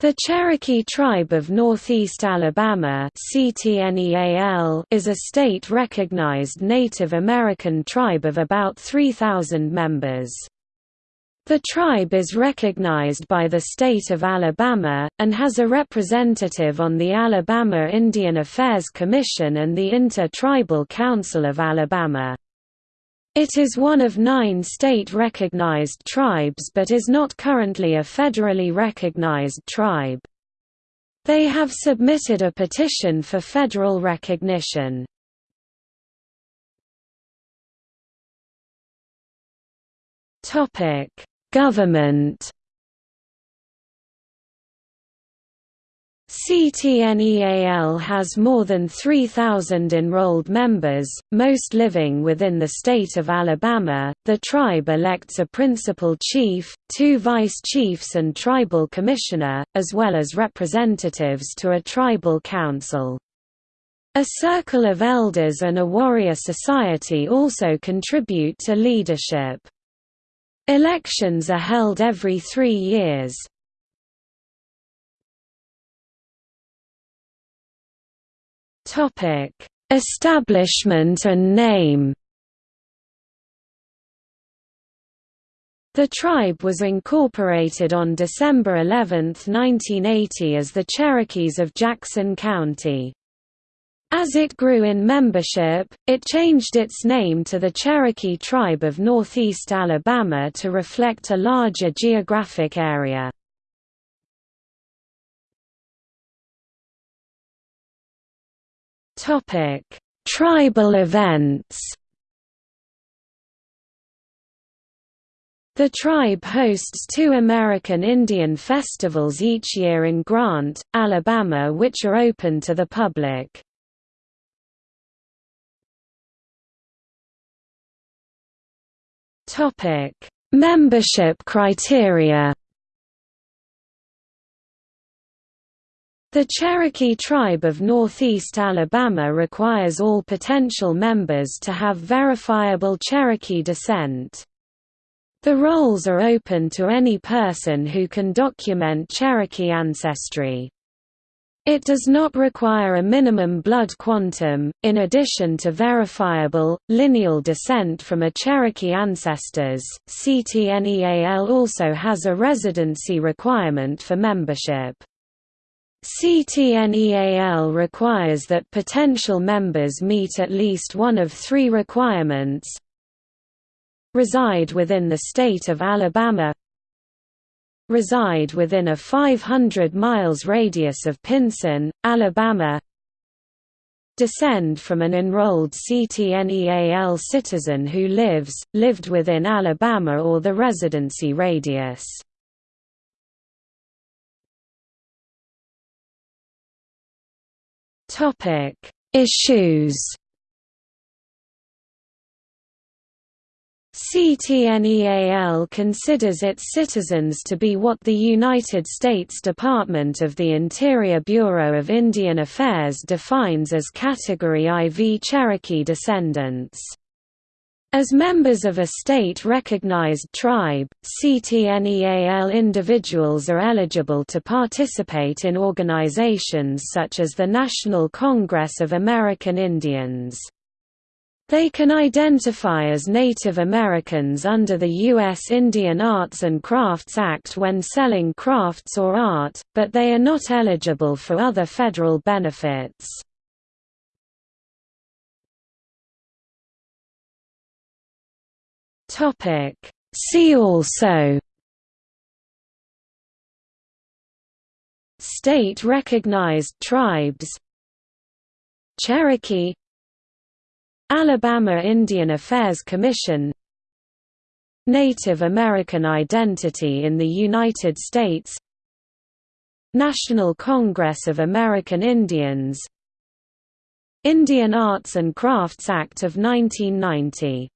The Cherokee Tribe of Northeast Alabama is a state-recognized Native American tribe of about 3,000 members. The tribe is recognized by the state of Alabama, and has a representative on the Alabama Indian Affairs Commission and the Inter-Tribal Council of Alabama. It is one of nine state-recognized tribes but is not currently a federally recognized tribe. They have submitted a petition for federal recognition. Government CTNEAL has more than 3,000 enrolled members, most living within the state of Alabama. The tribe elects a principal chief, two vice chiefs, and tribal commissioner, as well as representatives to a tribal council. A circle of elders and a warrior society also contribute to leadership. Elections are held every three years. Topic: Establishment and name. The tribe was incorporated on December 11, 1980 as the Cherokees of Jackson County. As it grew in membership, it changed its name to the Cherokee Tribe of Northeast Alabama to reflect a larger geographic area. Topic: Tribal events. The tribe hosts two American Indian festivals each year in Grant, Alabama which are open to the public. Membership criteria The Cherokee Tribe of Northeast Alabama requires all potential members to have verifiable Cherokee descent. The rolls are open to any person who can document Cherokee ancestry. It does not require a minimum blood quantum, in addition to verifiable, lineal descent from a Cherokee ancestors. CTNEAL also has a residency requirement for membership. CTNEAL requires that potential members meet at least one of three requirements. Reside within the state of Alabama. Reside within a 500 miles radius of Pinson, Alabama. Descend from an enrolled CTNEAL citizen who lives, lived within Alabama or the residency radius. Topic: Issues. CTNEAL considers its citizens to be what the United States Department of the Interior Bureau of Indian Affairs defines as Category IV Cherokee descendants. As members of a state-recognized tribe, CTNEAL individuals are eligible to participate in organizations such as the National Congress of American Indians. They can identify as Native Americans under the U.S. Indian Arts and Crafts Act when selling crafts or art, but they are not eligible for other federal benefits. Topic. See also. State recognized tribes. Cherokee. Alabama Indian Affairs Commission. Native American identity in the United States. National Congress of American Indians. Indian Arts and Crafts Act of 1990